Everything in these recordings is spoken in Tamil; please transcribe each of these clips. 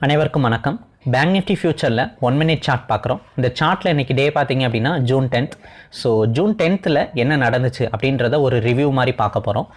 அனைவருக்கும் வணக்கம். பேங்க் நிஃப்டி ஃபியூச்சரில் ஒன் மினிட் சார்ட் பார்க்குறோம் இந்த சார்ட்டில் இன்றைக்கி டே பார்த்தீங்க அப்படின்னா ஜூன் டென்த் ஸோ ஜூன் டென்த்தில் என்ன நடந்துச்சு அப்படின்றத ஒரு ரிவ்யூ மாதிரி பார்க்க போகிறோம்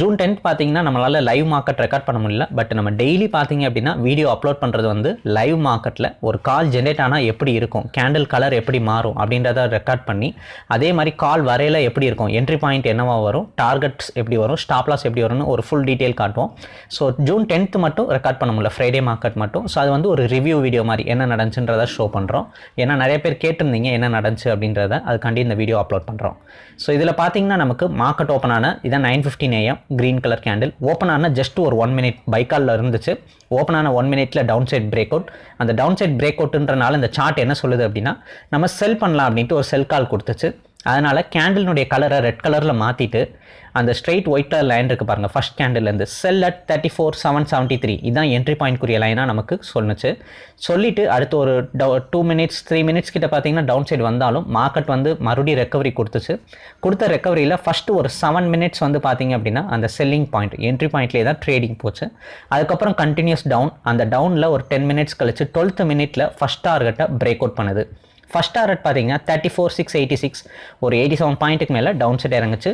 ஜூன் டென்த் பார்த்தீங்கன்னா நம்மளால் லைவ் மார்க்கெட் ரெக்கார்ட் பண்ண முடியல. பட் நம்ம டெய்லி பார்த்தீங்க அப்படின்னா வீடியோ அப்லோட் பண்ணுறது வந்து லைவ் மார்க்கெட்டில் ஒரு கால் ஜென்ரேட் ஆனால் எப்படி இருக்கும்? கேண்டில் கலர் எப்படி மாறும்? அப்படின்றத ரெக்கார்ட் பண்ணி அதே மாதிரி கால் வரையில் எப்படி இருக்கும்? என்ட்ரி பாயிண்ட் என்னவா வரும்? டார்கெட்ஸ் எப்படி வரும்? ஸ்டாப் லாஸ் எப்படி வரும்னு ஒரு ஃபுல் டீட்டெயில் காட்டுவோம். ஸோ ஜூன் டென்த் மட்டும் ரெக்கார்ட் பண்ண முடியல. ஃப்ரைடே மார்க்கெட் மட்டும். ஸோ அது வந்து ஒரு ரிவ்யூ வீடியோ மாதிரி என்ன நடந்துச்சுன்றத ஷோ பண்ணுறோம் ஏன்னா நிறைய பேர் கேட்டிருந்தீங்க என்ன நடந்துச்சு அப்படின்றத அதுக்காண்டி இந்த வீடியோ அப்லோட் பண்ணுறோம் ஸோ இதில் பார்த்தீங்கன்னா நமக்கு மார்க்கெட் ஓப்பன் ஆன இதான் nine fifteen AM green colour candle open ஆன ஜஸ்ட் ஒரு ஒன் மினிட் பைக்காலில் இருந்துச்சு. ஓப்பன் ஆன ஒன் மினிட்ல டவுன் சைட் பிரேக் அவுட் அந்த டவுன் சைட் பிரேக் அவுட்ன்றனால இந்த சார்ட் என்ன சொல்லுது அப்படின்னா நம்ம செல் பண்ணலாம் அப்படின்ட்டு ஒரு செல் கால் கொடுத்துச்சு. அதனால் கேண்டிலினுடைய கலரை ரெட் கலரில் மாற்றிட்டு அந்த ஸ்ட்ரெயிட் ஒயிட் கலர் லைன் இருக்குது பாருங்கள் first கேண்டில்லேருந்து sell at thirty four seven seventy three இதான் என்ட்ரி பாயிண்ட்க்குரிய லைனாக நமக்கு சொன்னுச்சு சொல்லிவிட்டு அடுத்து ஒரு டவு டூ மினிட்ஸ் த்ரீ மினிட்ஸ் கிட்ட பார்த்தீங்கன்னா டவுன் சைடு வந்தாலும் மார்க்கெட் வந்து மறுபடியும் ரெக்கவரி கொடுத்துச்சு. கொடுத்த ரெக்கவரியில் ஃபஸ்ட்டு ஒரு செவன் மினிட்ஸ் வந்து பார்த்தீங்க அப்படின்னா அந்த செல்லிங் பாயிண்ட் என்ட்ரி பாயிண்ட்லேயே தான் ட்ரேடிங் போச்சு. அதுக்கப்புறம் கண்டினியூஸ் டவுன் அந்த டவுனில் ஒரு டென் மினிட்ஸ் கழிச்சு டுவெல்த் மினிட்டில் ஃபஸ்ட் டார்கெட்டை பிரேக் அவுட் பண்ணுது. ஃபஸ்ட் டாரட் பார்த்தீங்கன்னா thirty four six eighty six ஒரு எயிட்டி செவன் பாயிண்ட்டுக்கு மேலே டவுன் செட் இறங்குச்சு.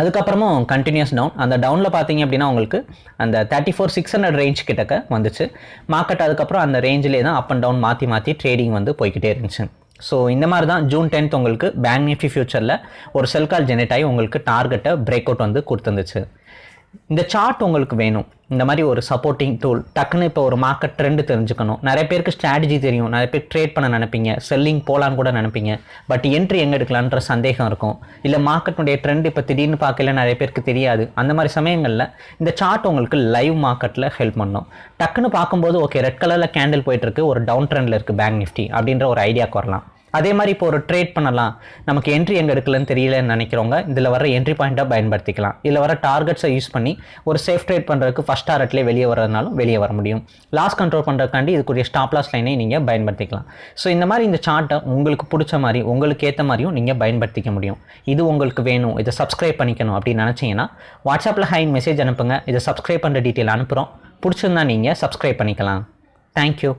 அதுக்கப்புறமும் கண்டினியூஸ் டவுன் அந்த டவுனில் பார்த்தீங்க அப்படின்னா உங்களுக்கு அந்த thirty four six hundred range கிட்டக்க வந்துச்சு. மார்க்கெட் அதுக்கப்புறம் அந்த ரேஞ்சிலே தான் அப் அண்ட் டவுன் மாற்றி மாற்றி ட்ரேடிங் வந்து போய்கிட்டே இருந்துச்சு. ஸோ இந்த மாதிரி தான் ஜூன் டென்த் உங்களுக்கு பேங்க் நிஃப்டி ஃபியூச்சரில் ஒரு செல் கால் ஜெனரேட் ஆகி உங்களுக்கு டார்கெட்டை பிரேக் அவுட் வந்து கொடுத்துருந்துச்சு. இந்த சார்ட் உங்களுக்கு வேணும். இந்த மாதிரி ஒரு சப்போர்ட்டிங் டூல் டக்குன்னு இப்போ ஒரு மார்க்கெட் ட்ரெண்டு தெரிஞ்சுக்கணும். நிறைய பேருக்கு ஸ்ட்ராட்டஜி தெரியும். நிறைய பேர் ட்ரேட் பண்ண நினைப்பீங்க. செல்லிங் போகலான்னு கூட நினைப்பீங்க. பட் என்ட்ரி எங்கே எடுக்கலான்ற சந்தேகம் இருக்கும். இல்லை மார்க்கெட்டுடைய ட்ரெண்ட் இப்போ திடீர்னு பார்க்கல நிறைய பேருக்கு தெரியாது. அந்த மாதிரி சமயங்களில் இந்த சார்ட் உங்களுக்கு லைவ் மார்க்கெட்டில் ஹெல்ப் பண்ணும். டக்குன்னு பார்க்கும்போது ஓகே ரெட் கலரில் கேண்டில் போயிட்டுருக்கு ஒரு டவுன் ட்ரெண்டில் இருக்குது பேங்க் நிஃப்டி அப்படின்ற ஒரு ஐடியாவுக்கு வரலாம். அதே மாதிரி இப்போ ஒரு ட்ரேட் பண்ணலாம். நமக்கு என்ட்ரி எங்கே எடுக்கலன்னு தெரியலன்னு நினைக்கிறவங்க இதில் வர என்ட்ரி பாயிண்ட்டாக பயன்படுத்திக்கலாம். இதில் வர டார்கெட்ஸை யூஸ் பண்ணி ஒரு சேஃப் ட்ரேட் பண்ணுறதுக்கு ஃபஸ்ட் டார்கெட்லேயே வெளியே வரதுனாலும் வெளியே வர முடியும். லாஸ் கண்ட்ரோல் பண்ணுறதுக்காண்டி இதுக்குரிய ஸ்டாப் லாஸ் லைனை நீங்கள் பயன்படுத்திக்கலாம். ஸோ இந்த மாதிரி இந்த சார்ட்டை உங்களுக்கு பிடிச்ச மாதிரி உங்களுக்கு ஏற்ற மாதிரியும் நீங்கள் பயன்படுத்திக்க முடியும். இது உங்களுக்கு வேணும் இதை சப்ஸ்கிரைப் பண்ணிக்கணும் அப்படின்னு நினச்சிங்கன்னா வாட்ஸ்அப்பில் ஹை மெசேஜ் அனுப்புங்க. இதை சப்ஸ்கிரைப் பண்ணுற டீட்டெயில் அனுப்புகிறோம் பிடிச்சிருந்தா நீங்கள் சப்ஸ்கிரைப் பண்ணிக்கலாம். தேங்க்யூ